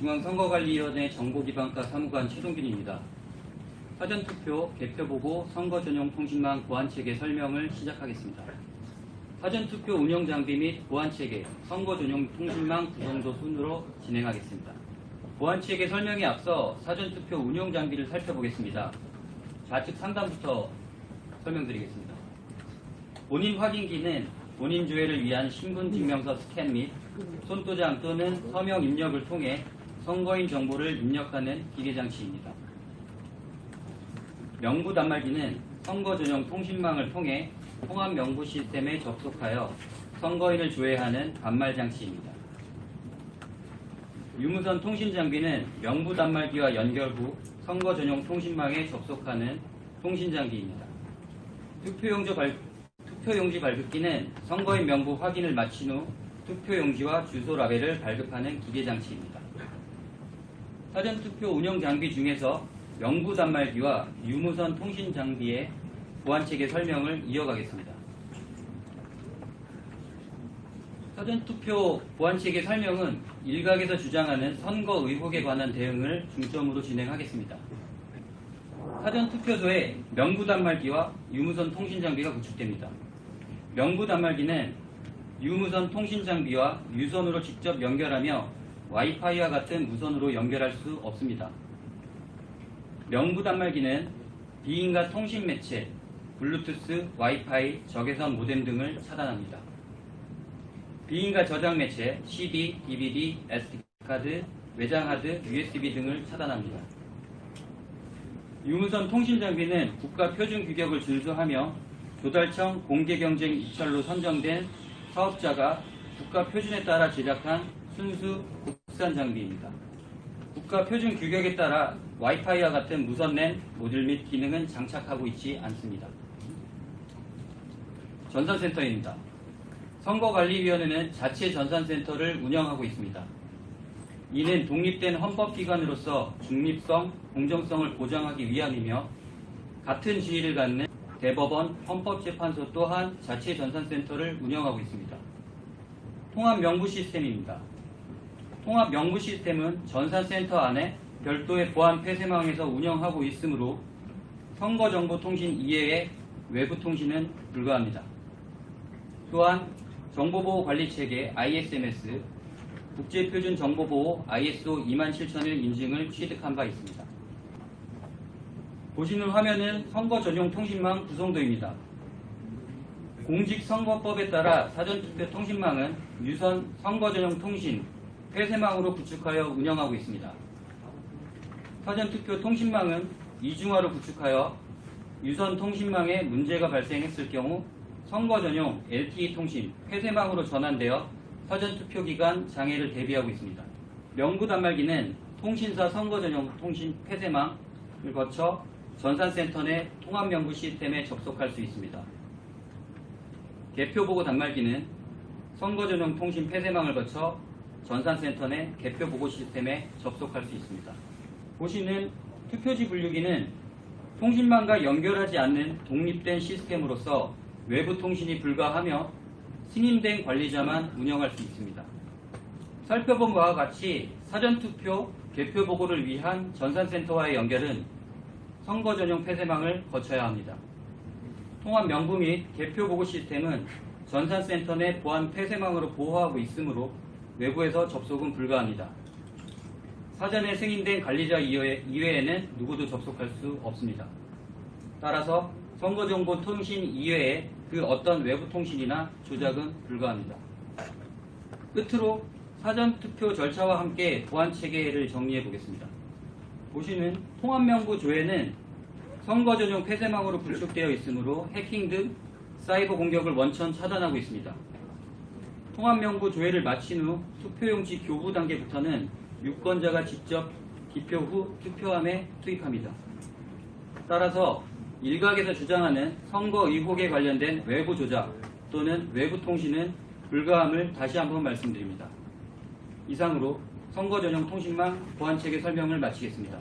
중앙선거관리위원회 정보기반과 사무관 최동균입니다. 사전투표, 개표보고, 선거전용 통신망 보안체계 설명을 시작하겠습니다. 사전투표 운영 장비 및 보안체계, 선거전용 통신망 구성도 순으로 진행하겠습니다. 보안체계 설명에 앞서 사전투표 운영 장비를 살펴보겠습니다. 좌측 상단부터 설명드리겠습니다. 본인 확인기는 본인 조회를 위한 신분증명서 스캔 및 손도장 또는 서명 입력을 통해 선거인 정보를 입력하는 기계장치입니다. 명부 단말기는 선거 전용 통신망을 통해 통합 명부 시스템에 접속하여 선거인을 조회하는 단말 장치입니다. 유무선 통신 장비는 명부 단말기와 연결 후 선거 전용 통신망에 접속하는 통신 장비입니다. 투표용지, 발, 투표용지 발급기는 선거인 명부 확인을 마친 후 투표용지와 주소 라벨을 발급하는 기계 장치입니다. 사전 투표 운영 장비 중에서 명부 단말기와 유무선 통신 장비의 보안체계 설명을 이어가겠습니다. 사전 투표 보안체계 설명은 일각에서 주장하는 선거 의혹에 관한 대응을 중점으로 진행하겠습니다. 사전 투표소에 명부 단말기와 유무선 통신 장비가 구축됩니다. 명부 단말기는 유무선 통신 장비와 유선으로 직접 연결하며 와이파이와 같은 무선으로 연결할 수 없습니다. 명부 단말기는 비인가 통신 매체, 블루투스, 와이파이, 적외선 모뎀 등을 차단합니다. 비인가 저장 매체, CD, DVD, SD카드, 외장하드, USB 등을 차단합니다. 유무선 통신 장비는 국가 표준 규격을 준수하며 조달청 공개경쟁 입찰로 선정된 사업자가 국가 표준에 따라 제작한 순수 국산 장비입니다. 국가 표준 규격에 따라 와이파이와 같은 무선 랜 모듈 및 기능은 장착하고 있지 않습니다. 전산센터입니다. 선거관리위원회는 자체 전산센터를 운영하고 있습니다. 이는 독립된 헌법기관으로서 중립성, 공정성을 보장하기 위함이며 같은 지위를 갖는 대법원, 헌법재판소 또한 자체 전산센터를 운영하고 있습니다. 통합 명부 시스템입니다. 통합 명부 시스템은 전산센터 안에 별도의 보안 폐쇄망에서 운영하고 있으므로 선거정보통신 이외의 외부 통신은 불가합니다. 또한 정보보호관리체계 ISMS, 국제표준정보보호 ISO 27001 인증을 취득한 바 있습니다. 보시는 화면은 선거 전용 통신망 구성도입니다. 공직선거법에 따라 사전투표 통신망은 유선 선거 전용 통신 폐쇄망으로 구축하여 운영하고 있습니다. 사전투표 통신망은 이중화로 구축하여 유선 통신망에 문제가 발생했을 경우 선거 전용 LTE 통신 폐쇄망으로 전환되어 사전투표 기간 장애를 대비하고 있습니다. 명부 단말기는 통신사 선거 전용 통신 폐쇄망을 거쳐 전산센터 내 통합 명부 시스템에 접속할 수 있습니다. 개표 보고 단말기는 선거 전용 통신 폐쇄망을 거쳐 전산센터 내 개표 보고 시스템에 접속할 수 있습니다. 보시는 투표지 분류기는 통신망과 연결하지 않는 독립된 시스템으로서 외부 통신이 불가하며 승인된 관리자만 운영할 수 있습니다. 살펴본 바와 같이 사전투표, 개표 보고를 위한 전산센터와의 연결은 선거 전용 폐쇄망을 거쳐야 합니다. 통합 명부 및 개표 보고 시스템은 전산센터 내 보안 폐쇄망으로 보호하고 있으므로 외부에서 접속은 불가합니다. 사전에 승인된 관리자 이외에는 누구도 접속할 수 없습니다. 따라서 선거정보 통신 이외에 그 어떤 외부 통신이나 조작은 불가합니다. 끝으로 사전투표 절차와 함께 보안 체계를 정리해 보겠습니다. 보시는 통합명부 조회는 선거 전용 폐쇄망으로 구축되어 있으므로 해킹 등 사이버 공격을 원천 차단하고 있습니다. 통합명부 조회를 마친 후 투표용지 교부 단계부터는 유권자가 직접 기표 후 투표함에 투입합니다. 따라서 일각에서 주장하는 선거 의혹에 관련된 외부 조작 또는 외부 통신은 불가함을 다시 한번 말씀드립니다. 이상으로 선거 전용 통신망 보안체계 설명을 마치겠습니다.